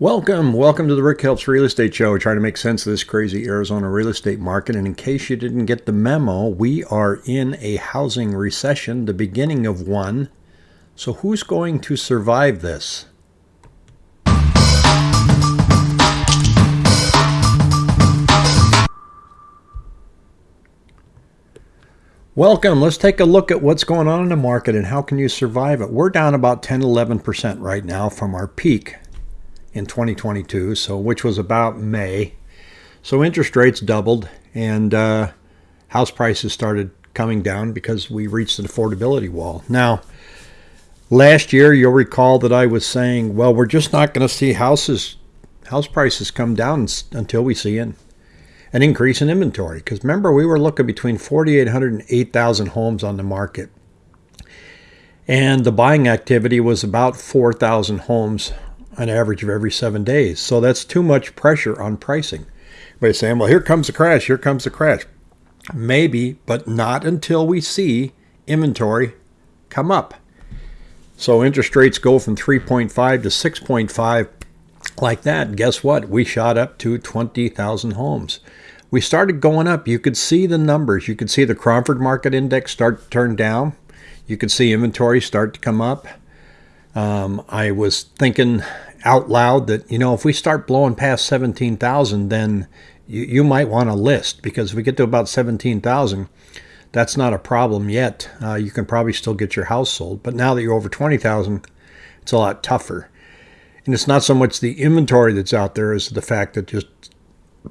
Welcome, welcome to the Rick Helps Real Estate Show. We're trying to make sense of this crazy Arizona real estate market. And in case you didn't get the memo, we are in a housing recession, the beginning of one. So who's going to survive this? Welcome. Let's take a look at what's going on in the market and how can you survive it. We're down about 10 11% right now from our peak in 2022, so which was about May. So interest rates doubled and uh, house prices started coming down because we reached an affordability wall. Now, last year you'll recall that I was saying, well, we're just not going to see houses house prices come down until we see an, an increase in inventory. Because remember, we were looking between 4,800 and 8,000 homes on the market. And the buying activity was about 4,000 homes an average of every seven days. So that's too much pressure on pricing. By saying, well, here comes the crash, here comes the crash. Maybe, but not until we see inventory come up. So interest rates go from 3.5 to 6.5 like that. Guess what? We shot up to 20,000 homes. We started going up. You could see the numbers. You could see the Cromford Market Index start to turn down. You could see inventory start to come up. Um, I was thinking out loud that, you know, if we start blowing past 17,000, then you, you might want to list because if we get to about 17,000, that's not a problem yet. Uh, you can probably still get your house sold. But now that you're over 20,000, it's a lot tougher. And it's not so much the inventory that's out there as the fact that just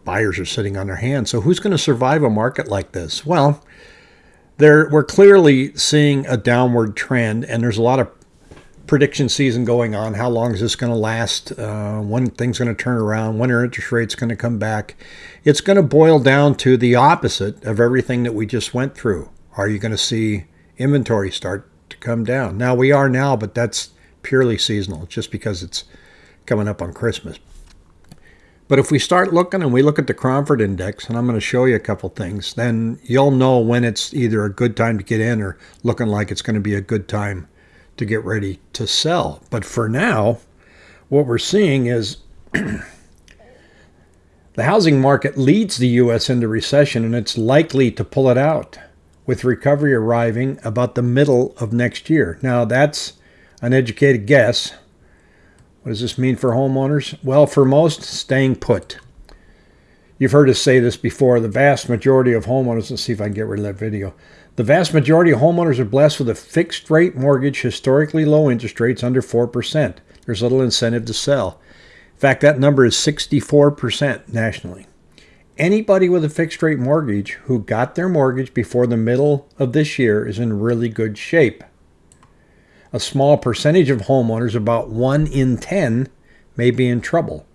buyers are sitting on their hands. So who's going to survive a market like this? Well, there we're clearly seeing a downward trend, and there's a lot of prediction season going on. How long is this going to last? Uh, when things going to turn around? When are interest rates going to come back? It's going to boil down to the opposite of everything that we just went through. Are you going to see inventory start to come down? Now we are now, but that's purely seasonal, just because it's coming up on Christmas. But if we start looking and we look at the Cromford Index, and I'm going to show you a couple things, then you'll know when it's either a good time to get in or looking like it's going to be a good time to get ready to sell. But for now, what we're seeing is the housing market leads the U.S. into recession and it's likely to pull it out, with recovery arriving about the middle of next year. Now, that's an educated guess. What does this mean for homeowners? Well, for most, staying put. You've heard us say this before. The vast majority of homeowners, let's see if I can get rid of that video. The vast majority of homeowners are blessed with a fixed rate mortgage, historically low interest rates under 4%. There's little incentive to sell. In fact, that number is 64% nationally. Anybody with a fixed rate mortgage who got their mortgage before the middle of this year is in really good shape. A small percentage of homeowners, about 1 in 10, may be in trouble.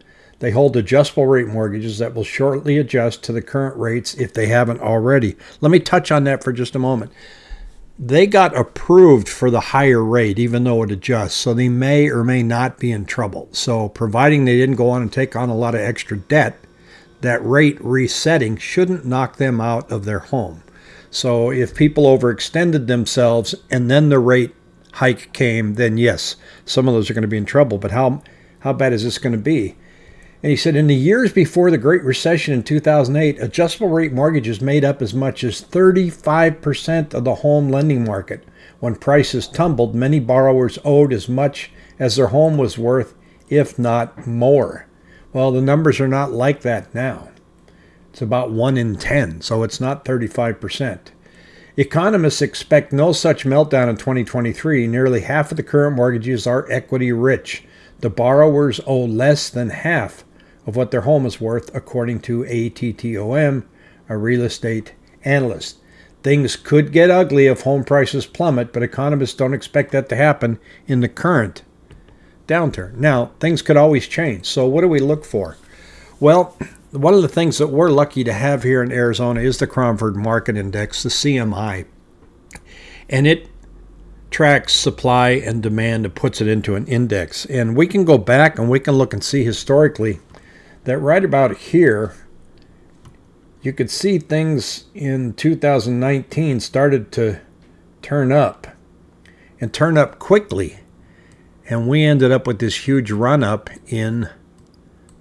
They hold adjustable rate mortgages that will shortly adjust to the current rates if they haven't already. Let me touch on that for just a moment. They got approved for the higher rate, even though it adjusts, so they may or may not be in trouble. So, providing they didn't go on and take on a lot of extra debt, that rate resetting shouldn't knock them out of their home. So, if people overextended themselves and then the rate hike came, then yes, some of those are going to be in trouble. But how how bad is this going to be? And he said in the years before the Great Recession in 2008, adjustable rate mortgages made up as much as 35% of the home lending market. When prices tumbled, many borrowers owed as much as their home was worth, if not more. Well, the numbers are not like that now. It's about 1 in 10, so it's not 35%. Economists expect no such meltdown in 2023. Nearly half of the current mortgages are equity rich. The borrowers owe less than half of what their home is worth, according to ATTOM, a real estate analyst. Things could get ugly if home prices plummet, but economists don't expect that to happen in the current downturn. Now, things could always change. So, what do we look for? Well, one of the things that we're lucky to have here in Arizona is the Cromford Market Index, the CMI. And it tracks supply and demand and puts it into an index. And we can go back and we can look and see historically that right about here, you could see things in 2019 started to turn up and turn up quickly. And we ended up with this huge run up in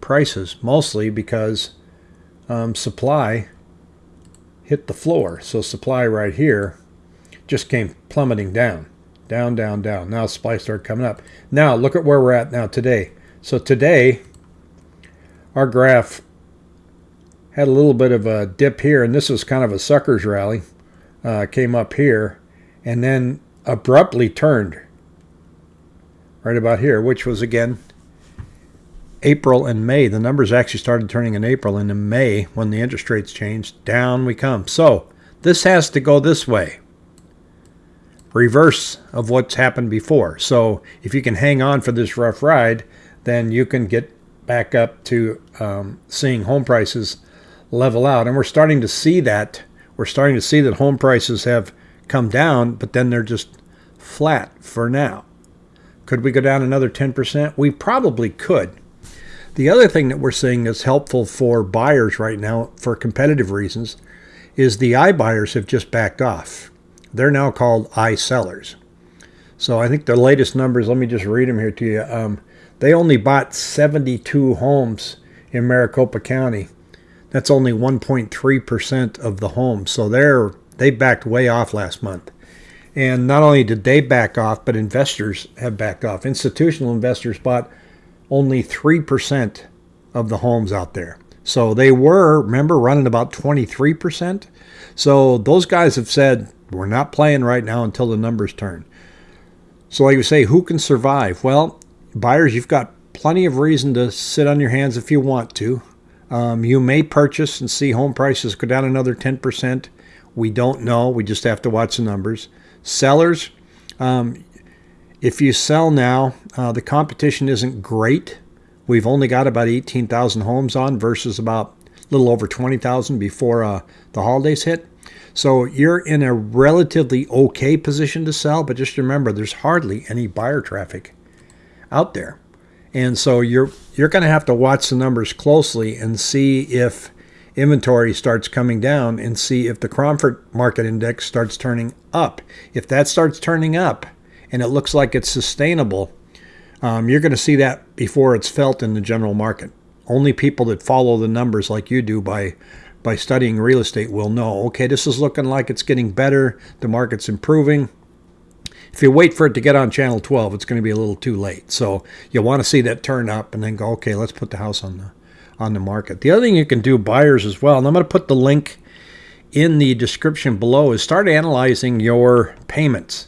prices, mostly because um, supply hit the floor. So supply right here just came plummeting down, down, down, down. Now supply started coming up. Now look at where we're at now today. So today, our graph had a little bit of a dip here, and this was kind of a sucker's rally. Uh, came up here, and then abruptly turned right about here, which was again April and May. The numbers actually started turning in April, and in May, when the interest rates changed, down we come. So this has to go this way. Reverse of what's happened before. So if you can hang on for this rough ride, then you can get back up to um, seeing home prices level out. And we're starting to see that. We're starting to see that home prices have come down, but then they're just flat for now. Could we go down another 10%? We probably could. The other thing that we're seeing that's helpful for buyers right now for competitive reasons is the iBuyers have just backed off. They're now called I sellers. So I think the latest numbers, let me just read them here to you. Um, they only bought 72 homes in Maricopa County. That's only 1.3% of the homes. So they're they backed way off last month. And not only did they back off, but investors have backed off. Institutional investors bought only 3% of the homes out there. So they were, remember, running about 23%. So those guys have said, we're not playing right now until the numbers turn. So, like you say, who can survive? Well, buyers, you've got plenty of reason to sit on your hands if you want to. Um, you may purchase and see home prices go down another 10%. We don't know. We just have to watch the numbers. Sellers, um, if you sell now, uh, the competition isn't great. We've only got about 18,000 homes on versus about a little over 20,000 before uh, the holidays hit. So you're in a relatively okay position to sell, but just remember there's hardly any buyer traffic out there. And so you're you're going to have to watch the numbers closely and see if inventory starts coming down and see if the Cromford market index starts turning up. If that starts turning up and it looks like it's sustainable, um, you're going to see that before it's felt in the general market. Only people that follow the numbers like you do by by studying real estate will know, okay, this is looking like it's getting better, the market's improving. If you wait for it to get on channel 12, it's going to be a little too late. So you'll want to see that turn up and then go, okay, let's put the house on the on the market. The other thing you can do, buyers as well, and I'm going to put the link in the description below, is start analyzing your payments.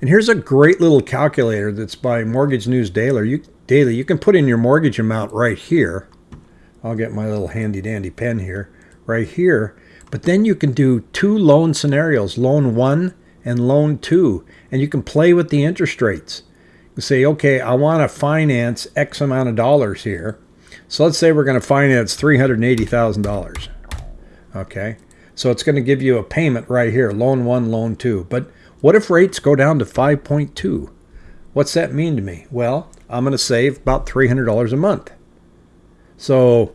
And here's a great little calculator that's by Mortgage News Daily. You, Daily. you can put in your mortgage amount right here. I'll get my little handy dandy pen here, right here. But then you can do two loan scenarios, loan one and loan two, and you can play with the interest rates. You say, okay, I want to finance X amount of dollars here. So let's say we're going to finance $380,000. Okay. So it's going to give you a payment right here, loan one, loan two. But what if rates go down to 5.2? What's that mean to me? Well, I'm going to save about $300 a month. So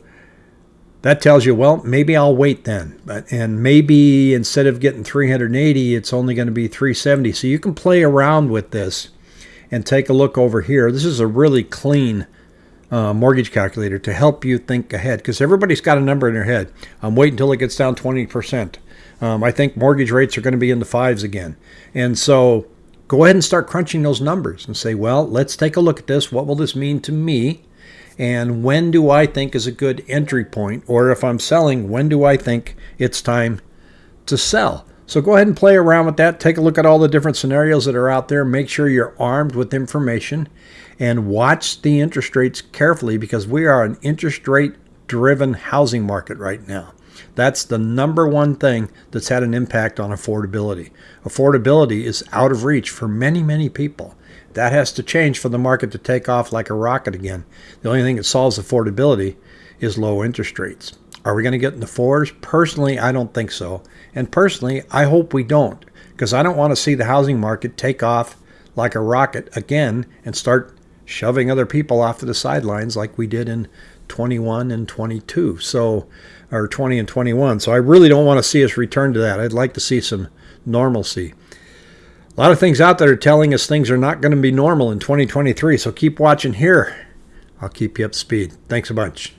that tells you, well, maybe I'll wait then. But and maybe instead of getting 380, it's only going to be 370. So you can play around with this and take a look over here. This is a really clean uh, mortgage calculator to help you think ahead because everybody's got a number in their head. I'm waiting until it gets down 20%. Um, I think mortgage rates are going to be in the fives again. And so go ahead and start crunching those numbers and say, well, let's take a look at this. What will this mean to me? And when do I think is a good entry point? Or if I'm selling, when do I think it's time to sell? So go ahead and play around with that. Take a look at all the different scenarios that are out there. Make sure you're armed with information and watch the interest rates carefully because we are an interest rate driven housing market right now. That's the number one thing that's had an impact on affordability. Affordability is out of reach for many, many people. That has to change for the market to take off like a rocket again. The only thing that solves affordability is low interest rates. Are we going to get in the fours? Personally, I don't think so. And personally, I hope we don't because I don't want to see the housing market take off like a rocket again and start shoving other people off to the sidelines like we did in 21 and 22. So, or 20 and 21. So I really don't want to see us return to that. I'd like to see some normalcy. A lot of things out there are telling us things are not going to be normal in 2023. So keep watching here I'll keep you up to speed. Thanks a bunch.